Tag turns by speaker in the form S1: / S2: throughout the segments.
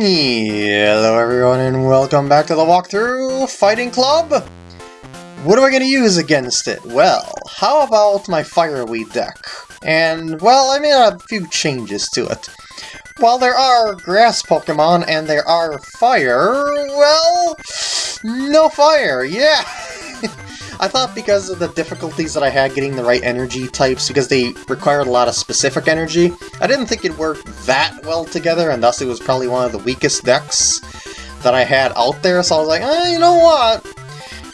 S1: Hello everyone and welcome back to the walkthrough Fighting Club! What am I going to use against it? Well, how about my Fireweed deck? And, well, I made a few changes to it. While there are grass Pokemon and there are fire, well, no fire, yeah! I thought because of the difficulties that I had getting the right energy types, because they required a lot of specific energy, I didn't think it worked that well together, and thus it was probably one of the weakest decks that I had out there, so I was like, eh, you know what?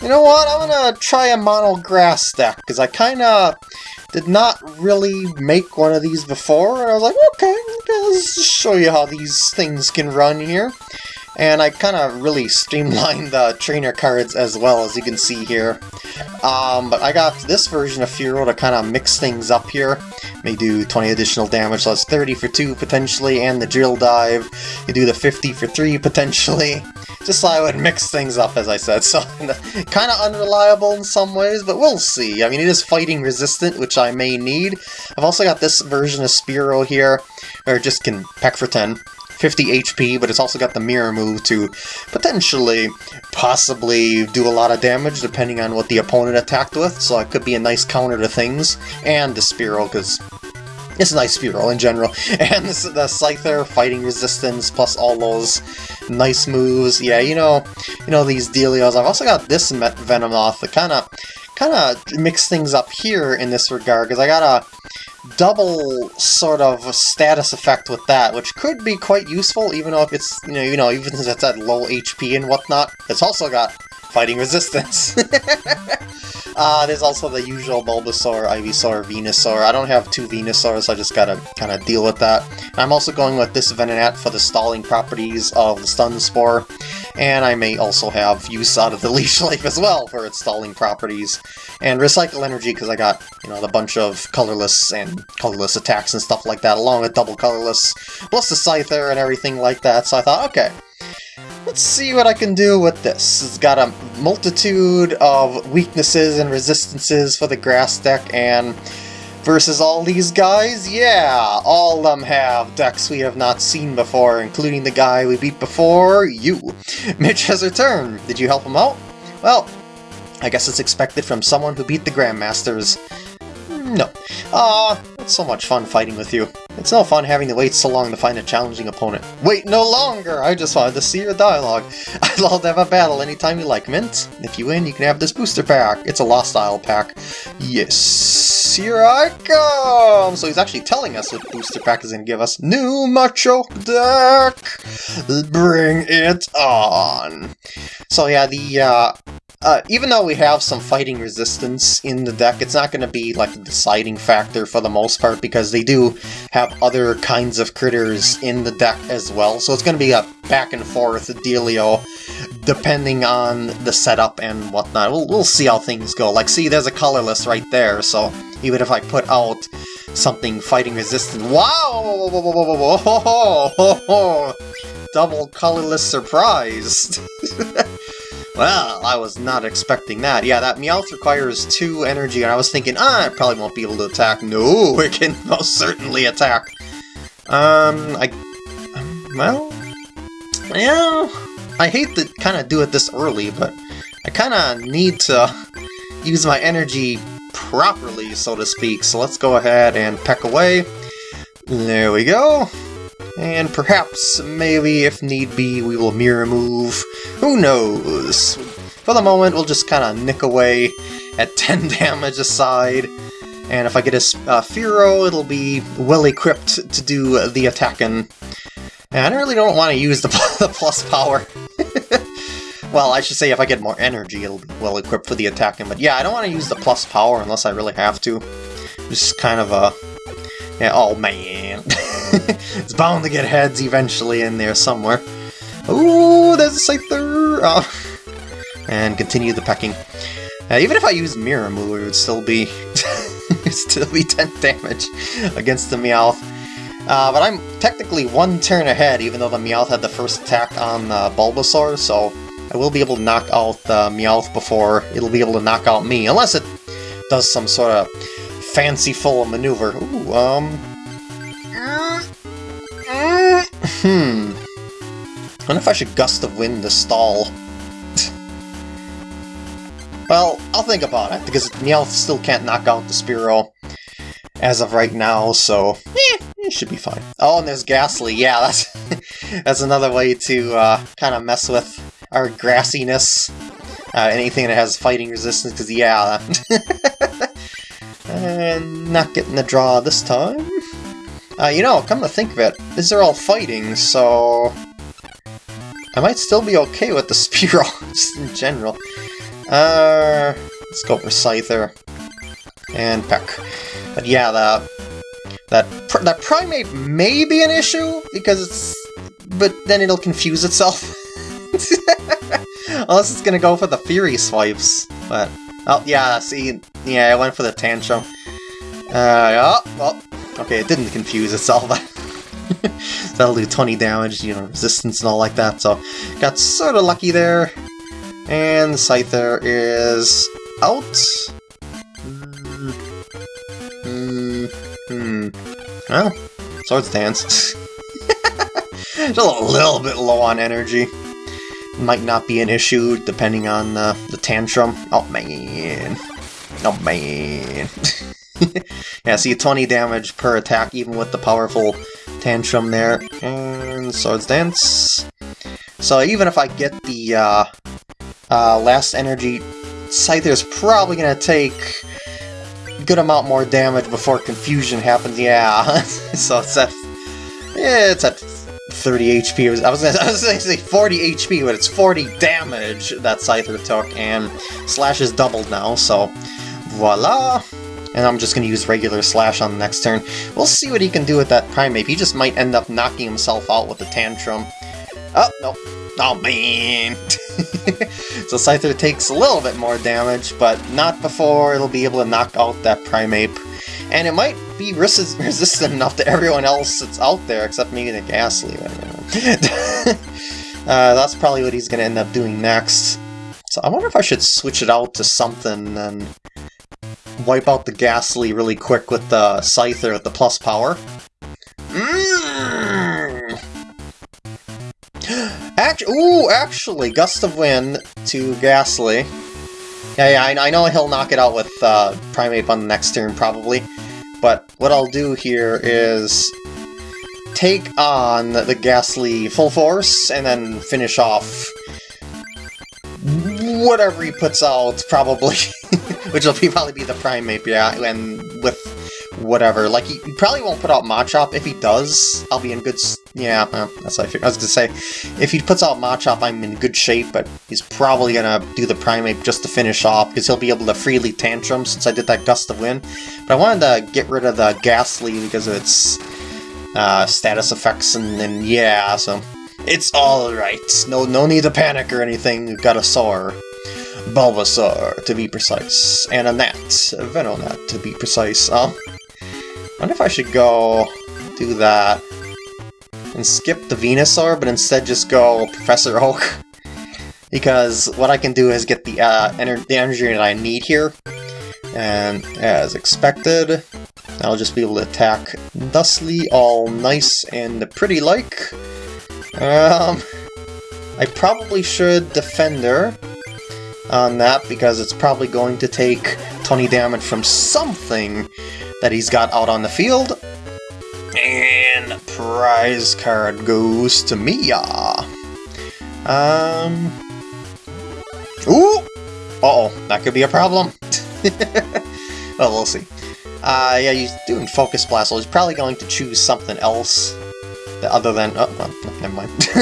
S1: You know what, I'm gonna try a mono grass deck, because I kinda did not really make one of these before, and I was like, okay, okay, let's show you how these things can run here. And I kind of really streamlined the trainer cards as well, as you can see here. Um, but I got this version of Fearow to kind of mix things up here. May do 20 additional damage, so that's 30 for 2 potentially, and the Drill Dive. You do the 50 for 3 potentially. Just so I would mix things up, as I said. So, kind of unreliable in some ways, but we'll see. I mean, it is fighting resistant, which I may need. I've also got this version of Spearow here, or just can peck for 10. 50 HP, but it's also got the mirror move to potentially, possibly do a lot of damage depending on what the opponent attacked with, so it could be a nice counter to things, and the Spearow, because it's a nice Spearow in general. And this, the Scyther, fighting resistance, plus all those nice moves. Yeah, you know, you know these dealios. I've also got this Venomoth to kind of, kind of mix things up here in this regard, because I got a double sort of status effect with that, which could be quite useful, even though if it's, you know, you know, even if it's at low HP and whatnot. It's also got fighting resistance. uh, there's also the usual Bulbasaur, Ivysaur, Venusaur. I don't have two Venusaurs, so I just gotta kind of deal with that. I'm also going with this Venonat for the stalling properties of the Stun Spore, and I may also have use out of the Leech Life as well for its stalling properties. And Recycle Energy because I got, you know, the bunch of colorless and colorless attacks and stuff like that, along with double colorless, plus the Scyther and everything like that, so I thought, okay, Let's see what I can do with this. It's got a multitude of weaknesses and resistances for the grass deck, and versus all these guys, yeah, all of them have decks we have not seen before, including the guy we beat before, you. Mitch has returned. Did you help him out? Well, I guess it's expected from someone who beat the Grandmasters. No. Ah, it's so much fun fighting with you. It's no fun having to wait so long to find a challenging opponent. Wait no longer! I just wanted to see your dialogue. I'd love to have a battle anytime you like, Mint. If you win, you can have this booster pack. It's a Lost Isle pack. Yes, here I come! So he's actually telling us what booster pack is going to give us. New Macho deck! Bring it on! So yeah, the uh, uh, even though we have some fighting resistance in the deck, it's not going to be like a deciding factor for the most part because they do have other kinds of critters in the deck as well. So it's going to be a back and forth dealio depending on the setup and whatnot. We'll, we'll see how things go. Like, see, there's a colorless right there, so even if I put out something fighting resistant... Wow! Double colorless surprise! Well, I was not expecting that. Yeah, that Meowth requires two energy, and I was thinking, ah, it probably won't be able to attack. No, it can most certainly attack. Um, I... Um, well... Yeah... I hate to kind of do it this early, but I kind of need to use my energy properly, so to speak. So let's go ahead and peck away. There we go. And perhaps, maybe, if need be, we will mirror move. Who knows? For the moment, we'll just kind of nick away at 10 damage aside. And if I get a uh, Fearow, it'll be well-equipped to do the attacking. And I really don't want to use the, the plus power. well, I should say if I get more energy, it'll be well-equipped for the attacking. But yeah, I don't want to use the plus power unless I really have to. Just kind of a... Yeah, oh man. it's bound to get heads eventually in there somewhere. Ooh, there's a Scyther! Oh. And continue the pecking. Uh, even if I use Mirror Move, it would still be still be 10 damage against the Meowth. Uh, but I'm technically one turn ahead, even though the Meowth had the first attack on uh, Bulbasaur, so I will be able to knock out the Meowth before it'll be able to knock out me, unless it does some sort of fanciful maneuver. Ooh, um... Hmm. I wonder if I should Gust of Wind to stall. well, I'll think about it, because Meowth still can't knock out the Spearow as of right now, so eh, it should be fine. Oh, and there's Gastly. Yeah, that's that's another way to uh, kind of mess with our grassiness. Uh, anything that has fighting resistance, because yeah, and not getting the draw this time. Uh, you know, come to think of it, these are all fighting, so... I might still be okay with the Spearow, just in general. Uh, let's go for Scyther. And Peck. But yeah, the, that, that Primeape may be an issue, because it's... But then it'll confuse itself. Unless it's gonna go for the Fury Swipes. But, oh yeah, see, yeah, I went for the Tantrum. Uh, oh, well, okay, it didn't confuse itself. That'll do 20 damage, you know, resistance and all like that, so got sort of lucky there. And the Scyther is out. Hmm. Hmm. Well, Swords Dance. Just a little bit low on energy. Might not be an issue depending on uh, the tantrum. Oh man. Oh man. yeah, see 20 damage per attack even with the powerful tantrum there. And Swords Dance. So even if I get the uh, uh, last energy, Scyther's probably going to take a good amount more damage before confusion happens. Yeah, so it's at, yeah, it's at 30 HP. I was I was gonna say 40 HP, but it's 40 damage that Scyther took, and Slash is doubled now, so voila! And I'm just going to use regular Slash on the next turn. We'll see what he can do with that Primeape. He just might end up knocking himself out with the Tantrum. Oh, no. Oh, man! so Scyther takes a little bit more damage, but not before it'll be able to knock out that Primeape. And it might be res resistant enough to everyone else that's out there, except maybe the Gastly. uh, that's probably what he's going to end up doing next. So I wonder if I should switch it out to something and wipe out the Gastly really quick with the Scyther with the plus power. Mm. Actually, ooh, actually, Gust of Wind to Gastly. Yeah, yeah, I, I know he'll knock it out with uh, Primeape on the next turn, probably. But what I'll do here is take on the Gastly full force, and then finish off whatever he puts out, probably. Which will be, probably be the Primeape, yeah, and with whatever. Like, he, probably won't put out Machop. If he does, I'll be in good... Yeah, that's what I, figured. I was gonna say. If he puts out Machop, I'm in good shape, but he's probably gonna do the Primeape just to finish off, because he'll be able to freely Tantrum since I did that Gust of Wind. But I wanted to get rid of the Gastly because of its uh, status effects, and, and yeah, so... It's alright. No no need to panic or anything. We've got a Soar. Bulbasaur, to be precise. And a Nat. A Venonat, to be precise. Um, I wonder if I should go do that and skip the Venusaur, but instead just go Professor Oak. because what I can do is get the, uh, ener the energy that I need here. And as expected, I'll just be able to attack thusly, all nice and pretty-like. Um, I probably should Defender on that because it's probably going to take 20 damage from something that he's got out on the field. And prize card goes to Mia. Um. Ooh! Uh oh, that could be a problem. well, we'll see. Uh, yeah, he's doing Focus Blast, so he's probably going to choose something else other than... Oh, well, never mind.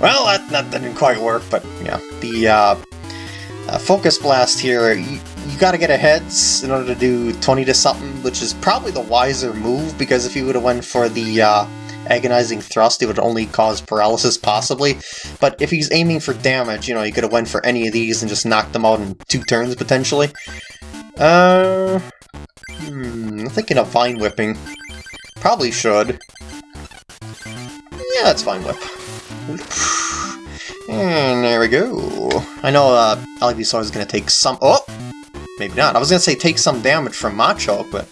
S1: well, that, that didn't quite work, but yeah. The uh, uh, Focus Blast here, you, you gotta get aheads in order to do 20 to something, which is probably the wiser move, because if you would have went for the uh, Agonizing Thrust, it would only cause paralysis, possibly. But if he's aiming for damage, you know, you could have went for any of these and just knocked them out in two turns, potentially. Uh... Hmm, I'm thinking of Vine Whipping. Probably should. Yeah, that's fine, Whip. And there we go. I know uh, Ivysaur is going to take some... Oh! Maybe not. I was going to say take some damage from Machop, but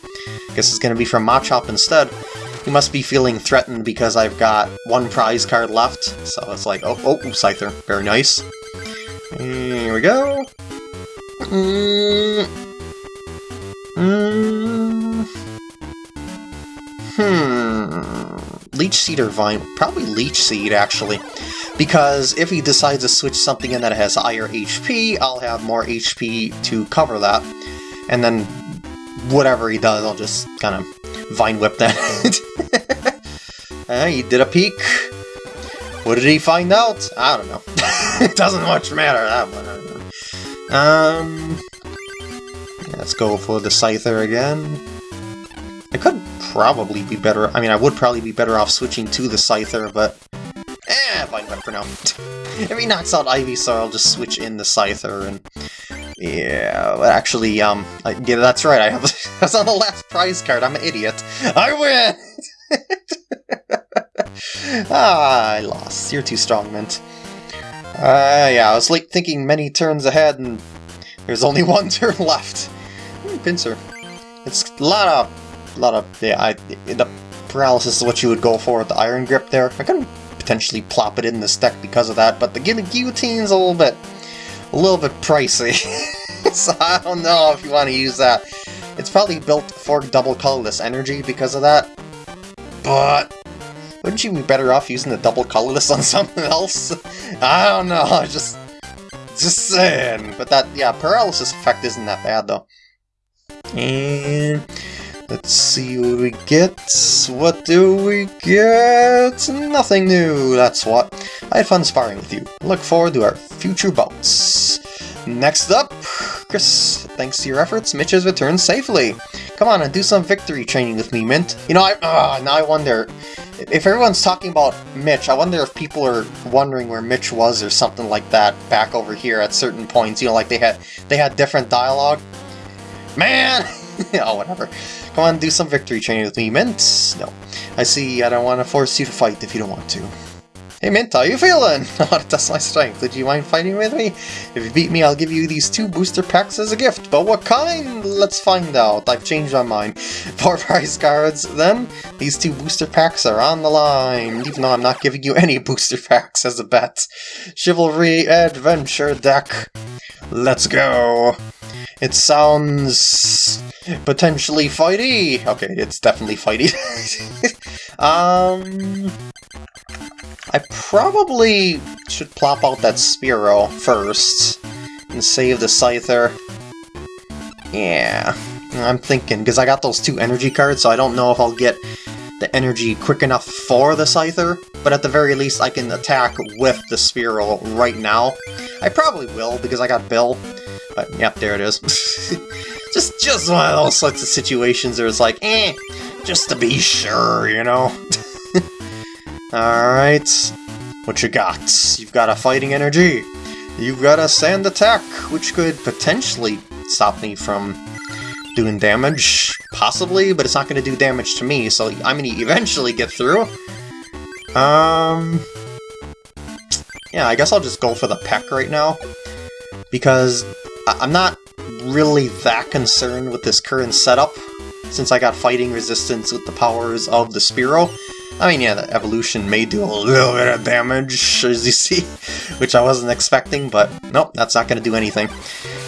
S1: I guess it's going to be from Machop instead. he must be feeling threatened because I've got one prize card left. So it's like, oh, oh, Scyther. Very nice. Here we go. Mm. Mm. Hmm. Leech Seed or Vine? Probably Leech Seed, actually. Because if he decides to switch something in that has higher HP, I'll have more HP to cover that. And then whatever he does, I'll just kind of Vine Whip that. uh, he did a peek. What did he find out? I don't know. it doesn't much matter, that one. Um, let's go for the Scyther again. I could probably be better... I mean, I would probably be better off switching to the Scyther, but... Eh, Vine Whip for now. if he knocks out Ivysaur, I'll just switch in the Scyther, and... Yeah, but actually, um, I, yeah, that's right, I have... that's on the last prize card, I'm an idiot. I win! ah, I lost. You're too strong, Mint. Uh, yeah, I was like thinking many turns ahead, and there's only one turn left. Hmm, Pinsir. It's a lot of, lot of, yeah, I, the paralysis is what you would go for with the iron grip there. I could potentially plop it in this deck because of that, but the guillotine's a little bit, a little bit pricey. so I don't know if you want to use that. It's probably built for double colorless energy because of that, but wouldn't you be better off using the double colorless on something else? I don't know, just... Just saying. But that, yeah, paralysis effect isn't that bad, though. And... Let's see what we get. What do we get? Nothing new, that's what. I had fun sparring with you. Look forward to our future bouts. Next up, Chris, thanks to your efforts, Mitch has returned safely. Come on and do some victory training with me, Mint. You know, I, uh, now I wonder, if everyone's talking about Mitch, I wonder if people are wondering where Mitch was or something like that back over here at certain points. You know, like they had they had different dialogue. Man! oh, whatever. Come on, do some victory training with me, Mint. No. I see I don't want to force you to fight if you don't want to. Hey Mint, how you feeling? Oh, that's my strength. Would you mind fighting with me? If you beat me, I'll give you these two booster packs as a gift. But what kind? Let's find out. I've changed my mind. Four prize cards, then. These two booster packs are on the line, even though I'm not giving you any booster packs as a bet. Chivalry Adventure deck. Let's go. It sounds potentially fighty. Okay, it's definitely fighty. um, I probably should plop out that Spearow first and save the Scyther. Yeah, I'm thinking, because I got those two energy cards, so I don't know if I'll get the energy quick enough for the Scyther, but at the very least I can attack with the Spearow right now. I probably will, because I got Bill. But, yep, there it is. just, just one of those sorts of situations where it's like, eh, just to be sure, you know? Alright, what you got? You've got a fighting energy. You've got a sand attack, which could potentially stop me from doing damage, possibly, but it's not going to do damage to me, so I'm going to eventually get through. Um, yeah, I guess I'll just go for the Peck right now, because I'm not really that concerned with this current setup, since I got fighting resistance with the powers of the Spearow. I mean, yeah, the evolution may do a little bit of damage, as you see, which I wasn't expecting, but nope, that's not going to do anything.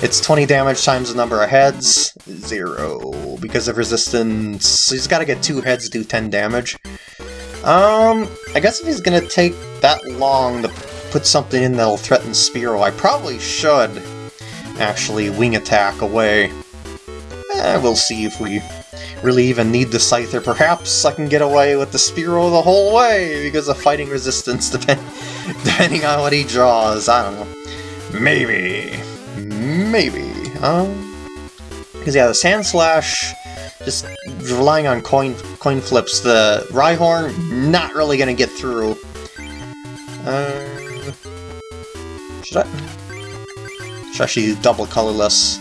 S1: It's 20 damage times the number of heads, zero, because of resistance. So he's got to get two heads to do 10 damage. Um, I guess if he's going to take that long to put something in that'll threaten Spearow, I probably should actually wing attack away. Eh, we'll see if we really even need the Scyther. Perhaps I can get away with the Spearow the whole way because of fighting resistance depend depending on what he draws. I don't know. Maybe. Maybe. Um, because yeah, the Sand Slash, just relying on coin coin flips, the Rhyhorn, not really going to get through. Uh, should I? Actually double colorless.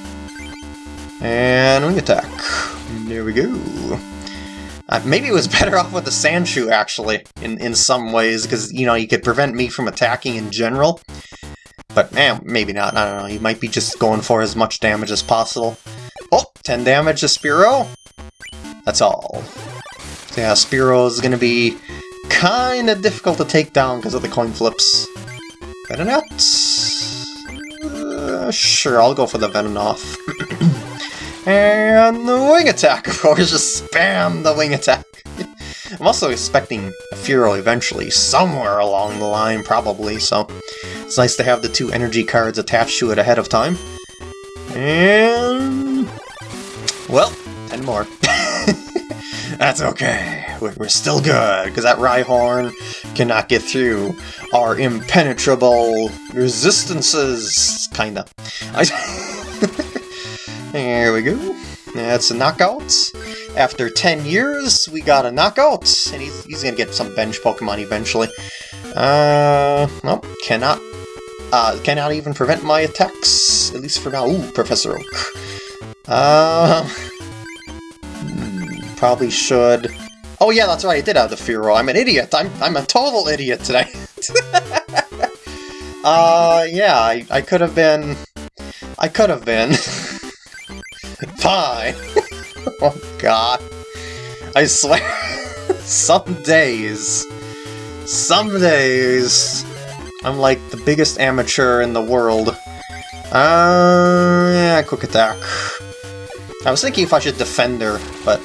S1: And wing attack. There we go. Uh, maybe it was better off with the Sandshrew, actually, in, in some ways, because, you know, you could prevent me from attacking in general. But, eh, maybe not, I don't know, he might be just going for as much damage as possible. Oh, 10 damage to Spearow. That's all. Yeah, Spearow is going to be kind of difficult to take down because of the coin flips. Better Uh, sure, I'll go for the Venomoth. and the Wing Attack, of course, just spam the Wing Attack. I'm also expecting Fearow eventually, somewhere along the line, probably, so it's nice to have the two energy cards attached to it ahead of time. And... well, 10 more. That's okay. We're, still good, because that Rhyhorn cannot get through our impenetrable resistances, kinda. I there we go. That's a knockout. After 10 years, we got a knockout, and he's, he's gonna get some bench Pokemon eventually. Uh, nope, cannot, uh, cannot even prevent my attacks, at least for now. Ooh, Professor Oak. Uh, probably should... Oh yeah, that's right, I did have the Fearow. I'm an idiot. I'm, I'm a total idiot today. uh, yeah, I, I could have been... I could have been. Fine. oh god. I swear, some days, some days, I'm like the biggest amateur in the world. Uh, yeah, quick attack. I was thinking if I should defend her, but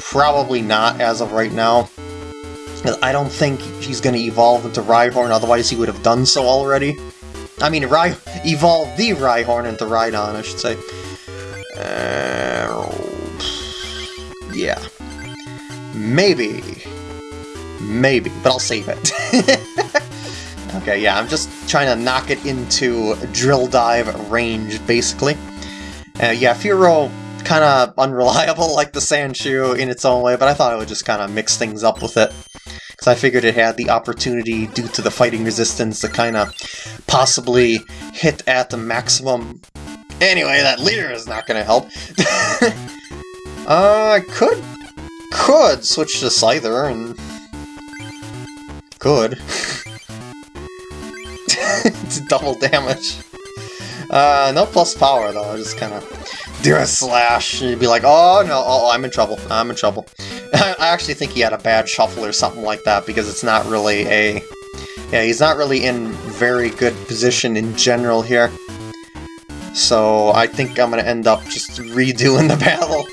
S1: probably not as of right now. I don't think he's going to evolve into Rhyhorn, otherwise he would have done so already. I mean, Ry evolve the Rhyhorn into Rhydon, I should say. Uh, yeah. Maybe. Maybe, but I'll save it. okay, yeah, I'm just trying to knock it into drill dive range, basically. Uh, yeah, Fearow kind of unreliable like the Sandshrew in its own way, but I thought I would just kind of mix things up with it. Because I figured it had the opportunity, due to the fighting resistance, to kind of possibly hit at the maximum Anyway, that leader is not going to help. uh, I could, could switch to Scyther and... Could. it's double damage. Uh, no plus power though, I just kind of do a slash and you'd be like, oh no, oh, I'm in trouble, I'm in trouble. I actually think he had a bad shuffle or something like that because it's not really a... Yeah, he's not really in very good position in general here. So I think I'm going to end up just redoing the battle,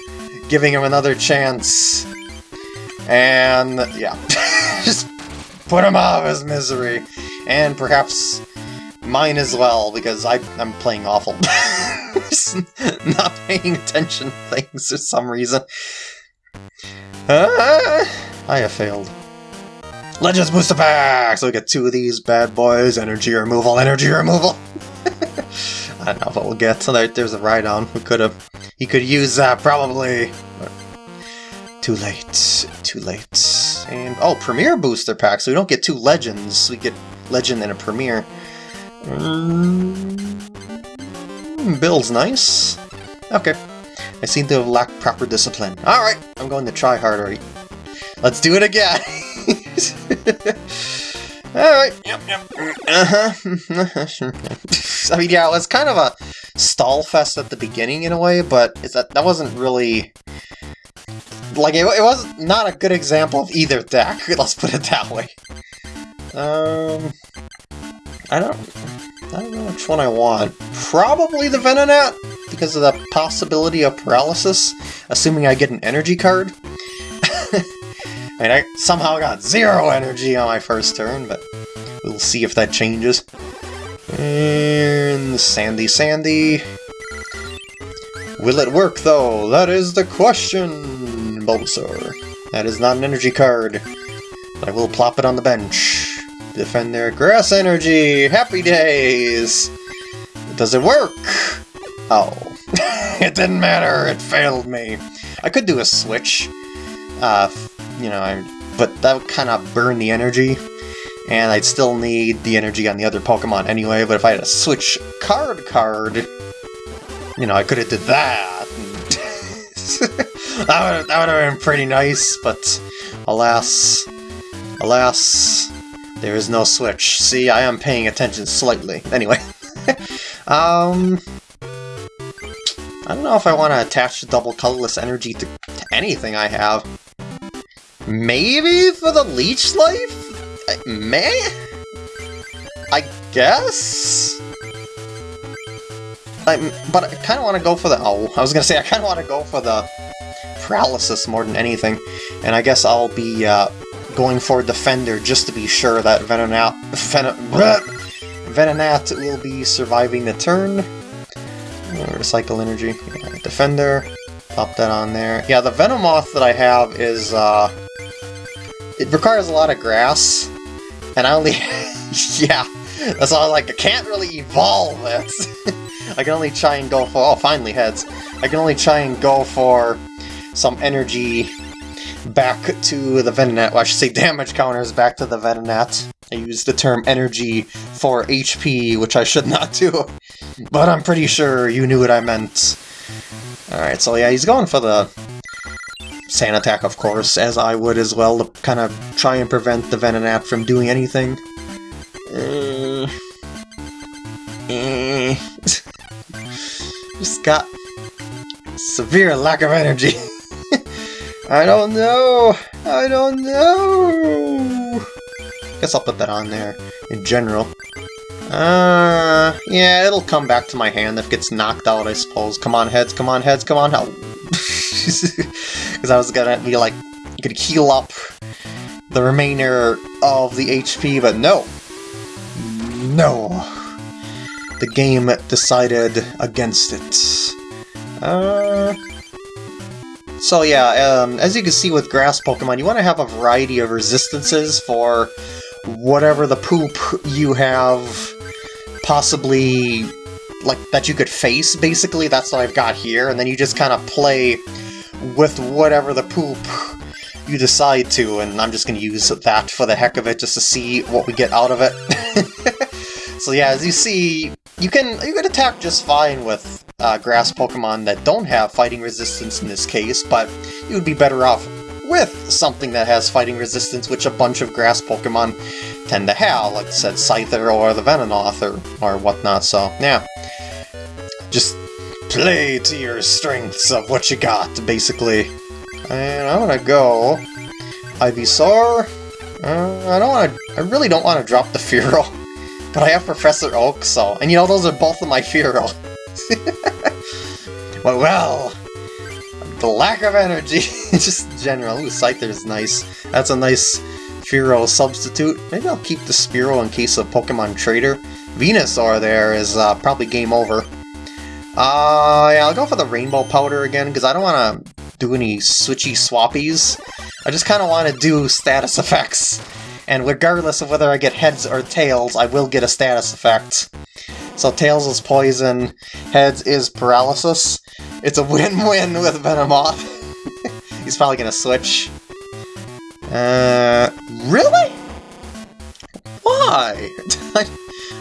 S1: giving him another chance. And yeah, just put him out of his misery. And perhaps mine as well, because I, I'm playing awful. not paying attention to things for some reason. Uh, I have failed. Legends Booster Pack! So we get two of these bad boys. Energy removal, energy removal. I don't know what we'll get. So there, there's a Rhydon. We could have... He could use that, probably. But too late. Too late. And, oh, Premier Booster Pack, so we don't get two Legends. We get Legend and a Premier. Mm, Bill's nice. Okay. I seem to have lacked proper discipline. Alright, I'm going to try harder. Let's do it again! Alright, yep, yep. Uh-huh. I mean, yeah, it was kind of a stall fest at the beginning in a way, but that, that wasn't really... Like, it, it was not a good example of either deck, let's put it that way. Um... I don't... I don't know which one I want. Probably the Venonat, because of the possibility of paralysis, assuming I get an energy card. I mean, I somehow got zero energy on my first turn, but we'll see if that changes. And Sandy Sandy. Will it work, though? That is the question, Bulbasaur. That is not an energy card, but I will plop it on the bench. Defend their grass energy! Happy days! Does it work? Oh. it didn't matter, it failed me. I could do a switch. Uh, you know, I, but that would kind of burn the energy, and I'd still need the energy on the other Pokemon anyway, but if I had a switch card card, you know, I could have did that. that would have been pretty nice, but alas, alas, there is no switch. See, I am paying attention slightly. Anyway, um, I don't know if I want to attach the double colorless energy to, to anything I have. Maybe for the leech life? I- May? I guess? I, but I kind of want to go for the... Oh, I was going to say, I kind of want to go for the paralysis more than anything. And I guess I'll be uh, going for Defender just to be sure that Venonat, Ven Venonat will be surviving the turn. Uh, recycle energy. Yeah, Defender. Pop that on there. Yeah, the Venomoth that I have is... Uh, it requires a lot of grass. And I only... yeah, that's all I like. I can't really evolve it. I can only try and go for... Oh, finally heads. I can only try and go for some energy back to the Venonat. Well, I should say damage counters back to the Venonat. I used the term energy for HP, which I should not do. But I'm pretty sure you knew what I meant. Alright, so yeah, he's going for the Sand Attack, of course, as I would as well, to kind of try and prevent the Venonat from doing anything. Uh, uh, just got severe lack of energy. I don't know! I don't know! Guess I'll put that on there, in general. Uh, yeah, it'll come back to my hand if it gets knocked out, I suppose. Come on, heads, come on, heads, come on, help! Because I was gonna be like, gonna heal up the remainder of the HP, but no! No! The game decided against it. Uh... So yeah, um, as you can see with grass Pokemon, you want to have a variety of resistances for whatever the poop you have possibly like that you could face basically. That's what I've got here. And then you just kind of play with whatever the poop you decide to. And I'm just gonna use that for the heck of it just to see what we get out of it. So yeah as you see you can you can attack just fine with uh, grass Pokemon that don't have fighting resistance in this case but you would be better off with something that has fighting resistance, which a bunch of grass Pokemon tend to have, like I said, Scyther or the Venomoth or, or whatnot, so yeah. Just play to your strengths of what you got, basically. And I'm gonna go Ivysaur. Uh, I don't want to. I really don't want to drop the Fearow, but I have Professor Oak, so and you know those are both of my Fearow. well, well, the lack of energy, just general. Ooh, Scyther is nice. That's a nice Fearow substitute. Maybe I'll keep the Spearow in case of Pokemon Trader. Venusaur there is uh, probably game over. Uh, yeah, I'll go for the Rainbow Powder again, because I don't want to do any switchy swappies. I just kind of want to do status effects. And regardless of whether I get heads or tails, I will get a status effect. So Tails is poison, Heads is paralysis. It's a win-win with Venomoth. He's probably gonna switch. Uh, really? Why?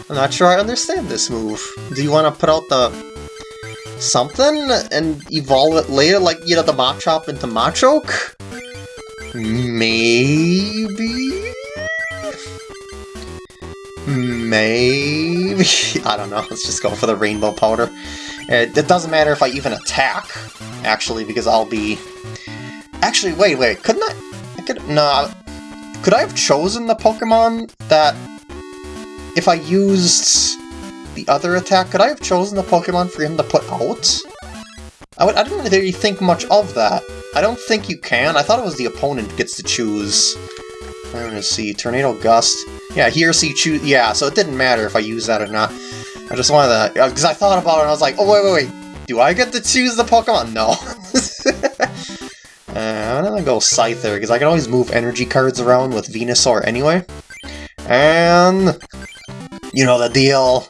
S1: I'm not sure I understand this move. Do you want to put out the something and evolve it later, like, you know, the Machop into Machoke? Maybe? Maybe? I don't know, let's just go for the Rainbow Powder. It, it doesn't matter if I even attack, actually, because I'll be... Actually, wait, wait, couldn't I... I could... No, could I have chosen the Pokemon that... If I used the other attack, could I have chosen the Pokemon for him to put out? I, would, I didn't really think much of that. I don't think you can. I thought it was the opponent gets to choose. I'm gonna see. Tornado Gust. Yeah, he or she choose. Yeah, so it didn't matter if I use that or not. I just wanted to, because I thought about it and I was like, oh wait, wait, wait, do I get to choose the Pokemon? No. uh, I'm gonna go Scyther, because I can always move energy cards around with Venusaur anyway. And, you know the deal,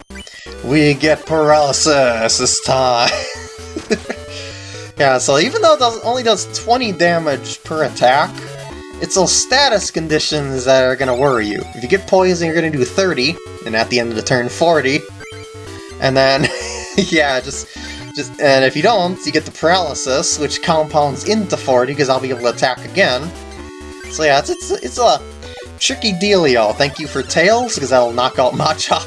S1: we get Paralysis this time. yeah, so even though it does, only does 20 damage per attack, it's those status conditions that are going to worry you. If you get poison, you're going to do 30, and at the end of the turn, 40. And then, yeah, just, just, and if you don't, you get the paralysis, which compounds into 40, because I'll be able to attack again. So yeah, it's, it's, it's a tricky dealio. Thank you for Tails, because that'll knock out Machop.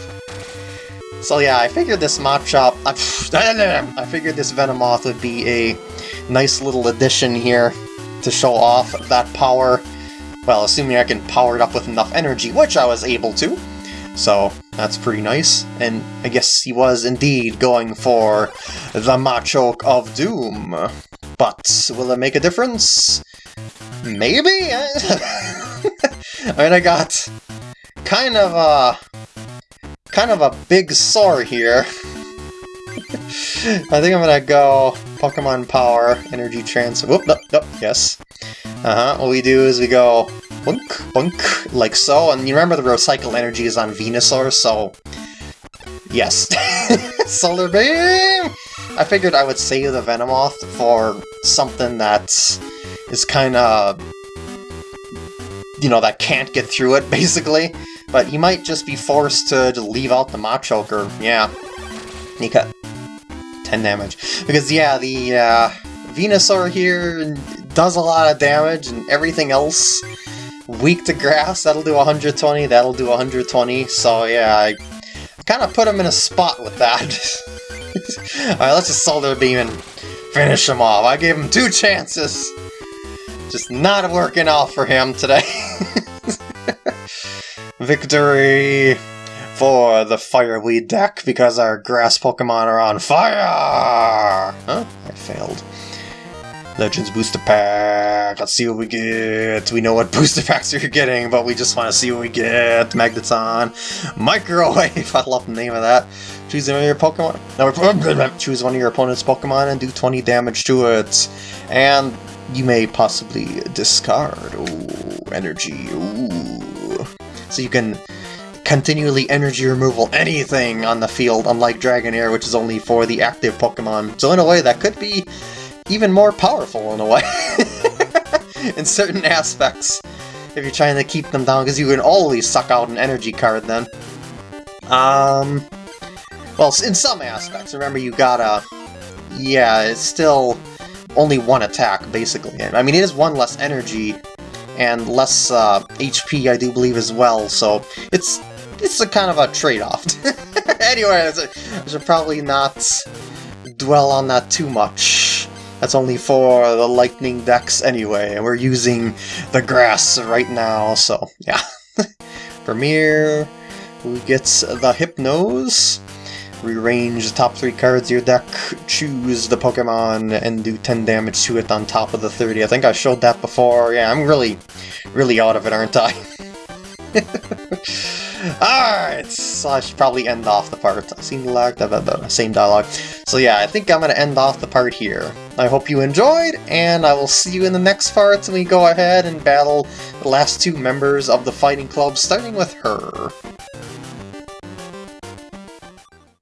S1: So yeah, I figured this Machop, I, I figured this Venomoth would be a nice little addition here to show off that power. Well, assuming I can power it up with enough energy, which I was able to. So, that's pretty nice. And I guess he was indeed going for the Machoke of Doom. But will it make a difference? Maybe? I mean, I got kind of a... kind of a big sore here. I think I'm gonna go Pokemon Power, Energy Transfer. Whoop, nope, nope, yes. Uh-huh, what we do is we go bunk, bunk, like so, and you remember the recycle energy is on Venusaur, so... Yes. Solar Beam! I figured I would save the Venomoth for something that is kinda... You know, that can't get through it, basically. But he might just be forced to, to leave out the Machoke, or, yeah. Nika. 10 damage. Because, yeah, the uh, Venusaur here does a lot of damage, and everything else weak to grass, that'll do 120, that'll do 120, so yeah, I kind of put him in a spot with that. Alright, let's just Solar Beam and finish him off. I gave him two chances. Just not working out for him today. Victory for the Fireweed deck because our grass Pokemon are on fire! Huh? I failed. Legends Booster Pack. Let's see what we get. We know what booster packs you're getting, but we just want to see what we get. Magneton. Microwave. I love the name of that. Choose one of your Pokemon. No, choose one of your opponent's Pokemon and do 20 damage to it. And you may possibly discard. Ooh, energy. Ooh. So you can continually energy removal anything on the field, unlike Dragonair, which is only for the active Pokemon. So in a way, that could be even more powerful in a way. in certain aspects, if you're trying to keep them down, because you can always suck out an energy card then. Um, well, in some aspects, remember you gotta... Yeah, it's still only one attack, basically. I mean, it is one less energy, and less uh, HP, I do believe, as well, so it's it's a kind of a trade-off. anyway, I should probably not dwell on that too much. That's only for the lightning decks anyway, and we're using the grass right now, so yeah. Premier, who gets the Hypnose, rearrange the top three cards of your deck, choose the Pokemon, and do 10 damage to it on top of the 30. I think I showed that before. Yeah, I'm really, really out of it, aren't I? Alright, so I should probably end off the part. Same da, same dialogue. So yeah, I think I'm going to end off the part here. I hope you enjoyed, and I will see you in the next part when we go ahead and battle the last two members of the Fighting Club, starting with her.